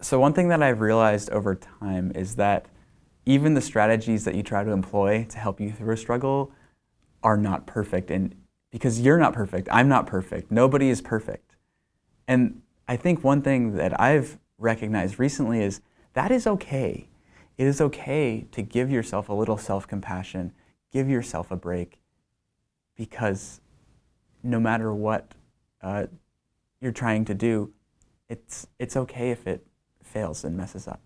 So one thing that I've realized over time is that even the strategies that you try to employ to help you through a struggle are not perfect. And because you're not perfect, I'm not perfect, nobody is perfect. And I think one thing that I've recognized recently is that is okay. It is okay to give yourself a little self-compassion, give yourself a break, because no matter what uh, you're trying to do, it's, it's okay if it fails and messes up.